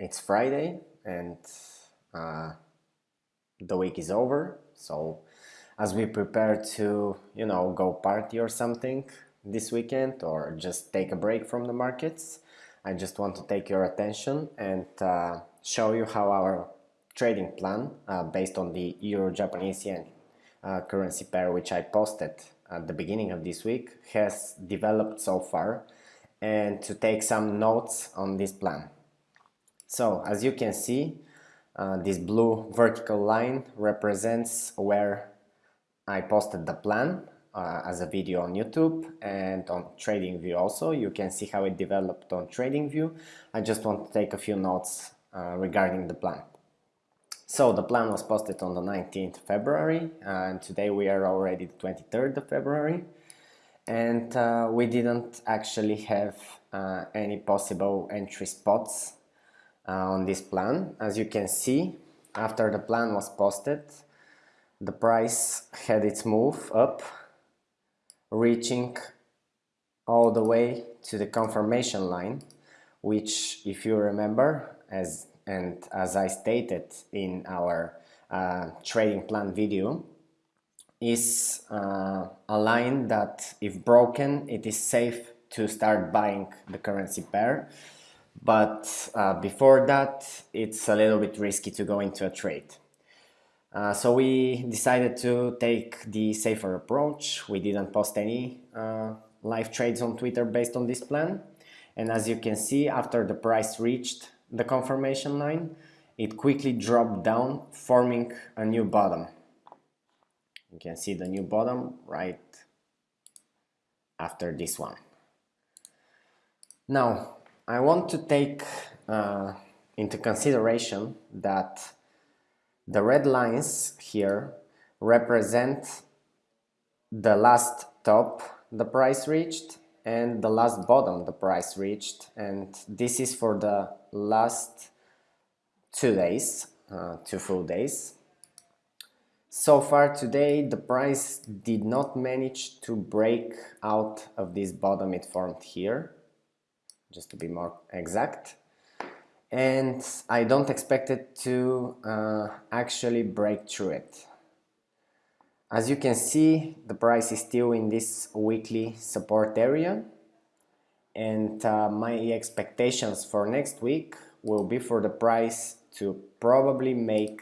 it's Friday and uh, the week is over. So as we prepare to, you know, go party or something this weekend or just take a break from the markets, I just want to take your attention and uh, show you how our trading plan uh, based on the Euro-Japanese yen uh, currency pair which I posted at the beginning of this week has developed so far and to take some notes on this plan. So as you can see, uh, this blue vertical line represents where I posted the plan uh, as a video on YouTube and on TradingView also. You can see how it developed on TradingView. I just want to take a few notes uh, regarding the plan. So the plan was posted on the 19th February and today we are already the 23rd of February and uh, we didn't actually have uh, any possible entry spots uh, on this plan. As you can see, after the plan was posted, the price had its move up, reaching all the way to the confirmation line, which if you remember, as and as I stated in our uh, trading plan video, is uh, a line that if broken, it is safe to start buying the currency pair but uh, before that it's a little bit risky to go into a trade. Uh, so we decided to take the safer approach. We didn't post any uh, live trades on Twitter based on this plan. And as you can see, after the price reached the confirmation line, it quickly dropped down, forming a new bottom. You can see the new bottom right after this one. Now, I want to take uh, into consideration that the red lines here represent the last top the price reached and the last bottom the price reached. And this is for the last two days uh, two full days. So far today the price did not manage to break out of this bottom it formed here just to be more exact. And I don't expect it to uh, actually break through it. As you can see the price is still in this weekly support area. And uh, my expectations for next week will be for the price to probably make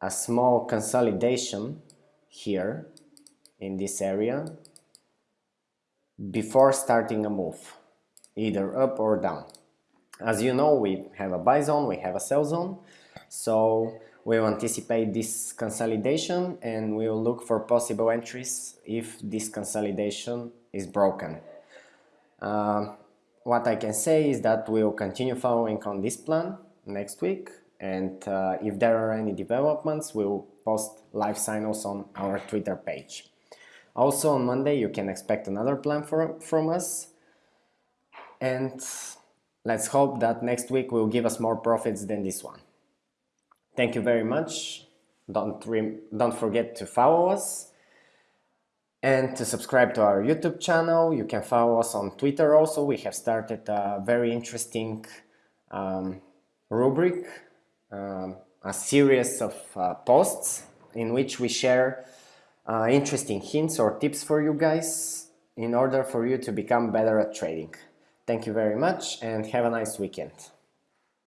a small consolidation here in this area before starting a move either up or down. As you know, we have a buy zone, we have a sell zone, so we will anticipate this consolidation and we will look for possible entries if this consolidation is broken. Uh, what I can say is that we will continue following on this plan next week and uh, if there are any developments we will post live signals on our Twitter page. Also on Monday you can expect another plan for, from us and let's hope that next week will give us more profits than this one. Thank you very much. Don't, don't forget to follow us and to subscribe to our YouTube channel. You can follow us on Twitter also. We have started a very interesting um, rubric, um, a series of uh, posts in which we share uh, interesting hints or tips for you guys in order for you to become better at trading. Thank you very much and have a nice weekend.